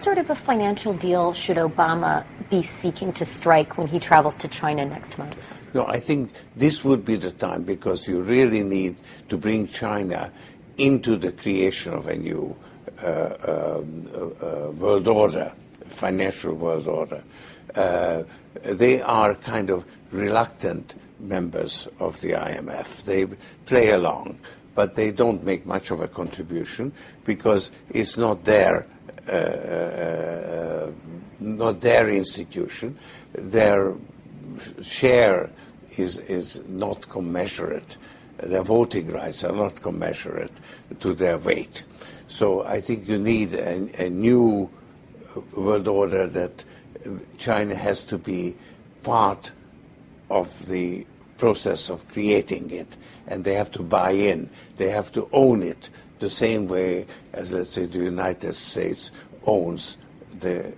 sort of a financial deal should Obama be seeking to strike when he travels to China next month? No, I think this would be the time because you really need to bring China into the creation of a new uh, uh, uh, world order, financial world order. Uh, they are kind of reluctant members of the IMF. They play along, but they don't make much of a contribution because it's not their Uh, uh, uh, not their institution. Their share is is not commensurate. Their voting rights are not commensurate to their weight. So I think you need a, a new world order that China has to be part of the process of creating it, and they have to buy in. They have to own it the same way as, let's say, the United States owns the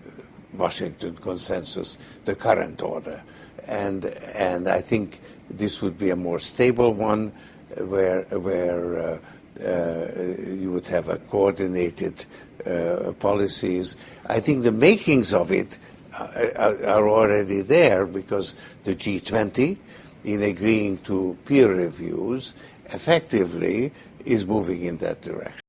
Washington Consensus, the current order. And, and I think this would be a more stable one where, where uh, uh, you would have a coordinated uh, policies. I think the makings of it are already there because the G20, in agreeing to peer reviews, effectively is moving in that direction.